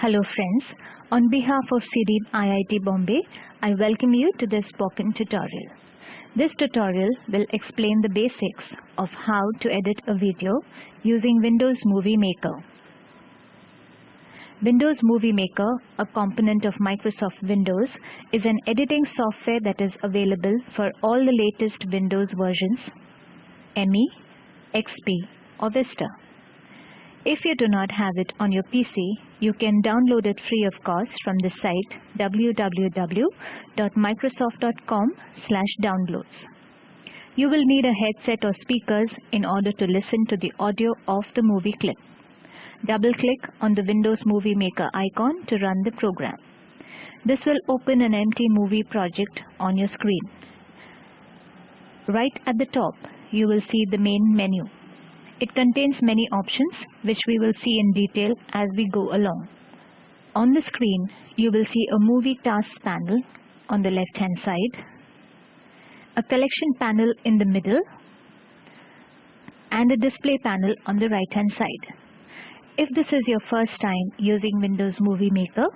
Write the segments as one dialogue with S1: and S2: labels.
S1: Hello friends, on behalf of CDEEP IIT Bombay, I welcome you to this spoken tutorial. This tutorial will explain the basics of how to edit a video using Windows Movie Maker. Windows Movie Maker, a component of Microsoft Windows, is an editing software that is available for all the latest Windows versions, ME, XP or Vista. If you do not have it on your PC, you can download it free of cost from the site www.microsoft.com/downloads. You will need a headset or speakers in order to listen to the audio of the movie clip. Double-click on the Windows Movie Maker icon to run the program. This will open an empty movie project on your screen. Right at the top, you will see the main menu. It contains many options which we will see in detail as we go along. On the screen, you will see a movie task panel on the left hand side, a collection panel in the middle, and a display panel on the right hand side. If this is your first time using Windows Movie Maker,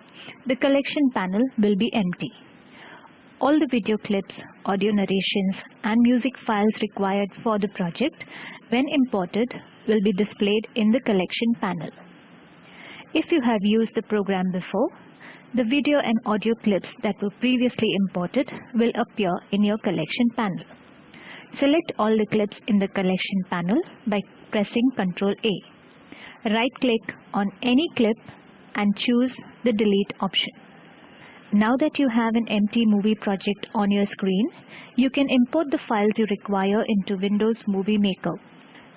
S1: the collection panel will be empty. All the video clips, audio narrations and music files required for the project when imported will be displayed in the collection panel. If you have used the program before, the video and audio clips that were previously imported will appear in your collection panel. Select all the clips in the collection panel by pressing Ctrl A. Right click on any clip and choose the delete option. Now that you have an empty movie project on your screen, you can import the files you require into Windows Movie Maker.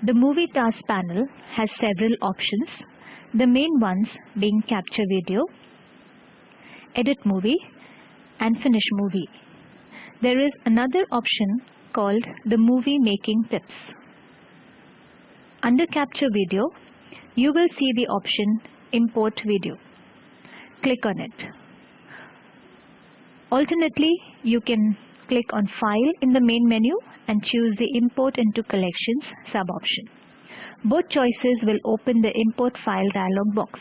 S1: The Movie Task panel has several options, the main ones being Capture Video, Edit Movie and Finish Movie. There is another option called the Movie Making Tips. Under Capture Video, you will see the option Import Video. Click on it. Alternately, you can click on File in the main menu and choose the Import into Collections sub-option. Both choices will open the Import File dialog box.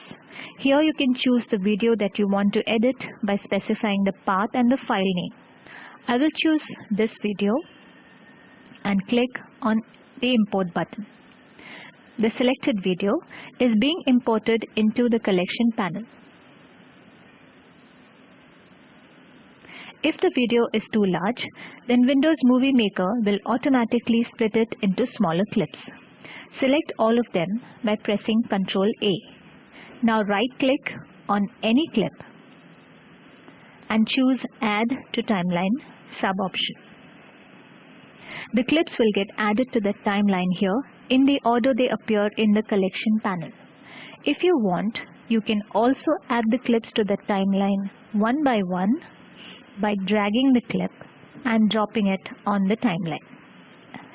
S1: Here you can choose the video that you want to edit by specifying the path and the file name. I will choose this video and click on the Import button. The selected video is being imported into the collection panel. If the video is too large, then Windows Movie Maker will automatically split it into smaller clips. Select all of them by pressing Ctrl A. Now right click on any clip and choose Add to Timeline sub option. The clips will get added to the timeline here in the order they appear in the collection panel. If you want, you can also add the clips to the timeline one by one by dragging the clip and dropping it on the timeline.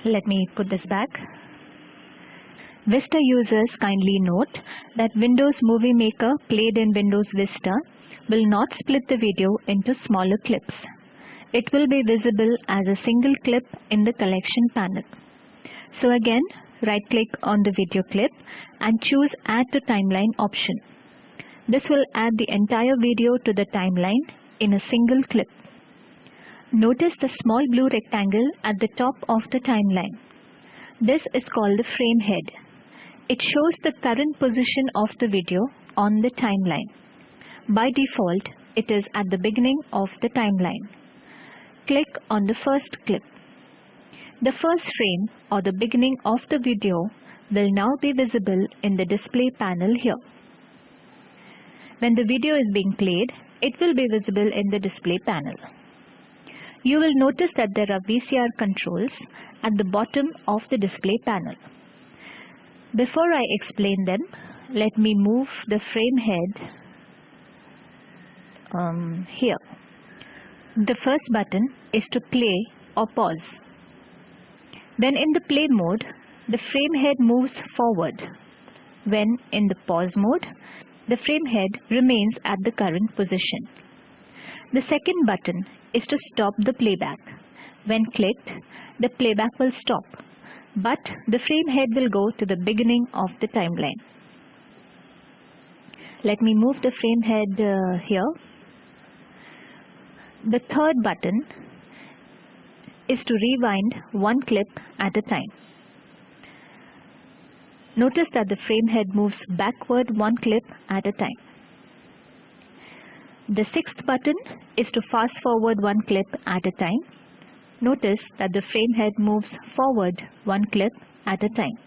S1: Let me put this back. Vista users kindly note that Windows Movie Maker played in Windows Vista will not split the video into smaller clips. It will be visible as a single clip in the collection panel. So again, right click on the video clip and choose Add to Timeline option. This will add the entire video to the timeline in a single clip. Notice the small blue rectangle at the top of the timeline. This is called the frame head. It shows the current position of the video on the timeline. By default, it is at the beginning of the timeline. Click on the first clip. The first frame or the beginning of the video will now be visible in the display panel here. When the video is being played, it will be visible in the display panel. You will notice that there are VCR controls at the bottom of the display panel. Before I explain them, let me move the frame head um, here. The first button is to play or pause. When in the play mode, the frame head moves forward. When in the pause mode, the frame head remains at the current position. The second button is to stop the playback. When clicked, the playback will stop, but the frame head will go to the beginning of the timeline. Let me move the frame head uh, here. The third button is to rewind one clip at a time. Notice that the frame head moves backward one clip at a time. The sixth button is to fast forward one clip at a time. Notice that the frame head moves forward one clip at a time.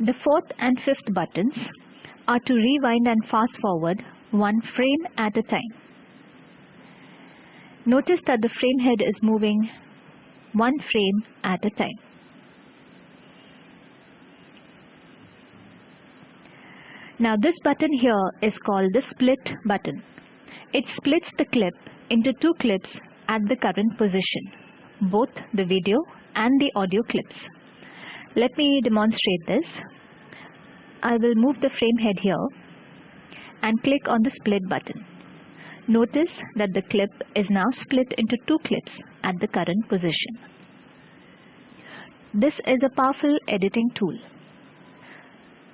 S1: The fourth and fifth buttons are to rewind and fast forward one frame at a time. Notice that the frame head is moving one frame at a time. Now this button here is called the split button. It splits the clip into two clips at the current position, both the video and the audio clips. Let me demonstrate this. I will move the frame head here and click on the split button. Notice that the clip is now split into two clips at the current position. This is a powerful editing tool.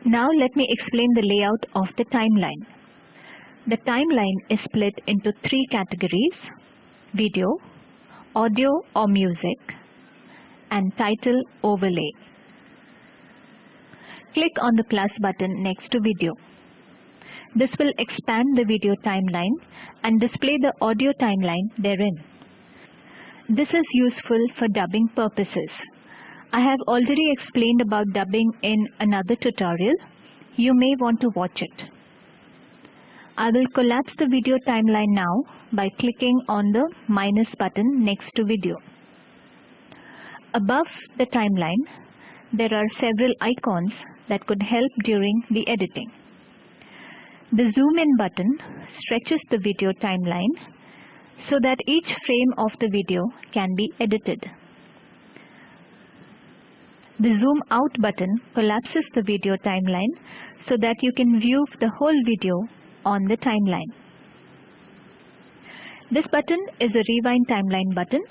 S1: Now let me explain the layout of the timeline. The timeline is split into three categories, video, audio or music, and title overlay. Click on the plus button next to video. This will expand the video timeline and display the audio timeline therein. This is useful for dubbing purposes. I have already explained about dubbing in another tutorial. You may want to watch it. I will collapse the video timeline now by clicking on the minus button next to video. Above the timeline, there are several icons that could help during the editing. The zoom in button stretches the video timeline so that each frame of the video can be edited. The zoom out button collapses the video timeline so that you can view the whole video on the timeline. This button is a rewind timeline button.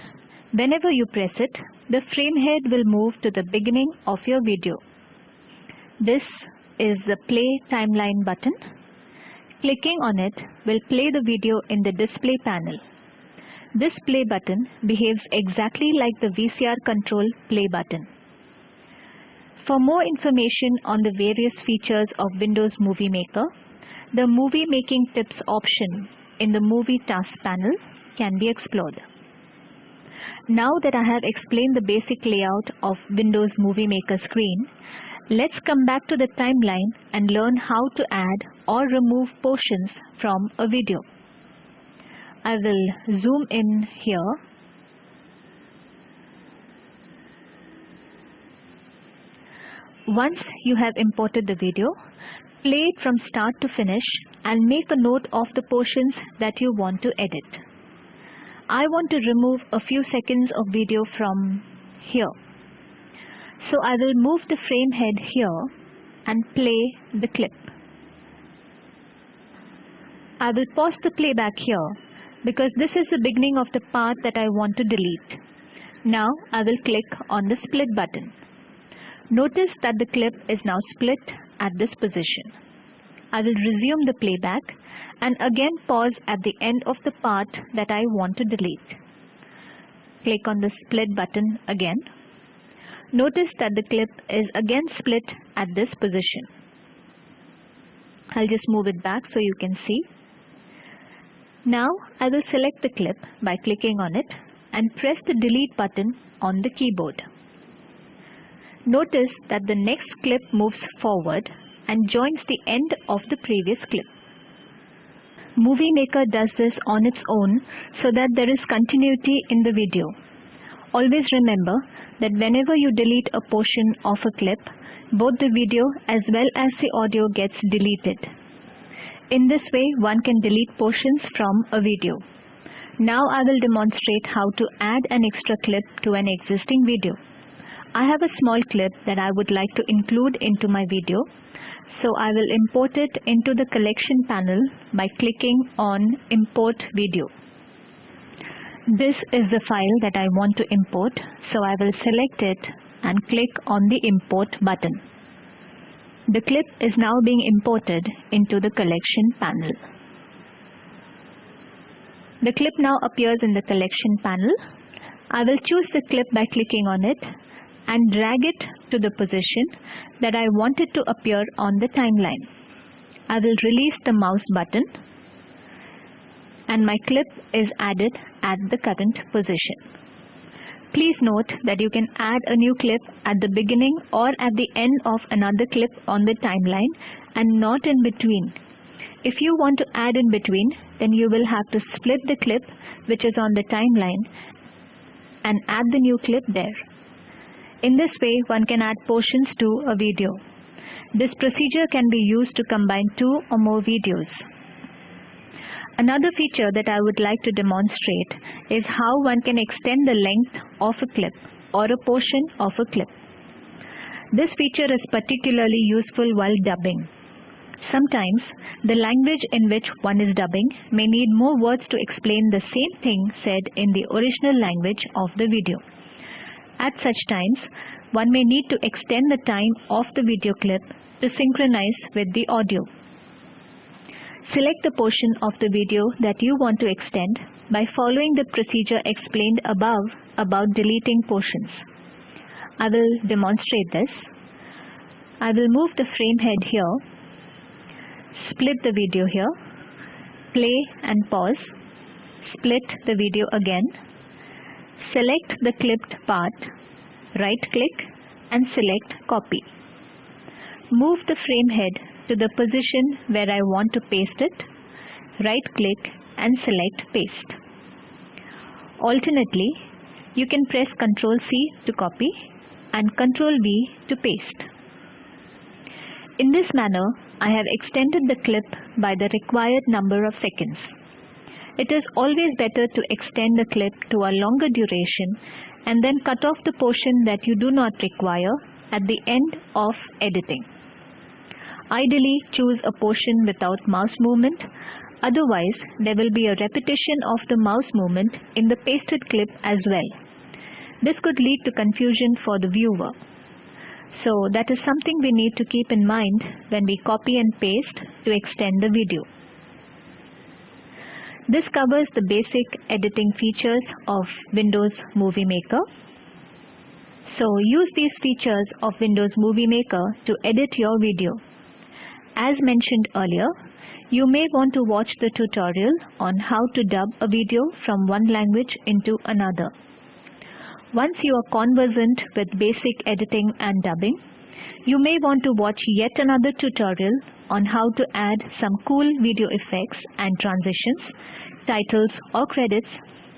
S1: Whenever you press it, the frame head will move to the beginning of your video. This is the play timeline button. Clicking on it will play the video in the display panel. This play button behaves exactly like the VCR control play button. For more information on the various features of Windows Movie Maker, the Movie Making Tips option in the Movie Task panel can be explored. Now that I have explained the basic layout of Windows Movie Maker screen, let's come back to the timeline and learn how to add or remove portions from a video. I will zoom in here Once you have imported the video, play it from start to finish and make a note of the portions that you want to edit. I want to remove a few seconds of video from here. So I will move the frame head here and play the clip. I will pause the playback here because this is the beginning of the part that I want to delete. Now I will click on the split button. Notice that the clip is now split at this position. I will resume the playback and again pause at the end of the part that I want to delete. Click on the split button again. Notice that the clip is again split at this position. I'll just move it back so you can see. Now I will select the clip by clicking on it and press the delete button on the keyboard. Notice that the next clip moves forward and joins the end of the previous clip. Movie Maker does this on its own so that there is continuity in the video. Always remember that whenever you delete a portion of a clip, both the video as well as the audio gets deleted. In this way, one can delete portions from a video. Now I will demonstrate how to add an extra clip to an existing video. I have a small clip that I would like to include into my video. So I will import it into the collection panel by clicking on import video. This is the file that I want to import. So I will select it and click on the import button. The clip is now being imported into the collection panel. The clip now appears in the collection panel. I will choose the clip by clicking on it and drag it to the position that I want it to appear on the timeline. I will release the mouse button and my clip is added at the current position. Please note that you can add a new clip at the beginning or at the end of another clip on the timeline and not in between. If you want to add in between, then you will have to split the clip which is on the timeline and add the new clip there. In this way, one can add portions to a video. This procedure can be used to combine two or more videos. Another feature that I would like to demonstrate is how one can extend the length of a clip or a portion of a clip. This feature is particularly useful while dubbing. Sometimes the language in which one is dubbing may need more words to explain the same thing said in the original language of the video. At such times, one may need to extend the time of the video clip to synchronize with the audio. Select the portion of the video that you want to extend by following the procedure explained above about deleting portions. I will demonstrate this. I will move the frame head here, split the video here, play and pause, split the video again, select the clipped part, right click and select copy. Move the frame head to the position where I want to paste it, right click and select paste. Alternately, you can press Ctrl C to copy and Ctrl V to paste. In this manner, I have extended the clip by the required number of seconds. It is always better to extend the clip to a longer duration and then cut off the portion that you do not require at the end of editing. Ideally, choose a portion without mouse movement. Otherwise, there will be a repetition of the mouse movement in the pasted clip as well. This could lead to confusion for the viewer. So that is something we need to keep in mind when we copy and paste to extend the video. This covers the basic editing features of Windows Movie Maker. So use these features of Windows Movie Maker to edit your video. As mentioned earlier, you may want to watch the tutorial on how to dub a video from one language into another. Once you are conversant with basic editing and dubbing, you may want to watch yet another tutorial on how to add some cool video effects and transitions, titles or credits,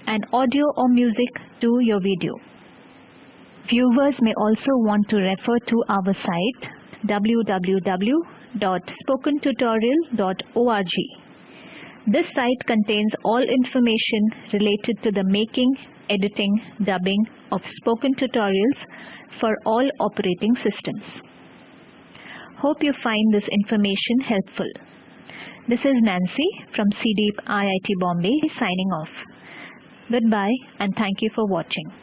S1: and audio or music to your video. Viewers may also want to refer to our site www www.spokentutorial.org. This site contains all information related to the making, editing, dubbing of spoken tutorials for all operating systems. Hope you find this information helpful. This is Nancy from CDEEP IIT Bombay signing off. Goodbye and thank you for watching.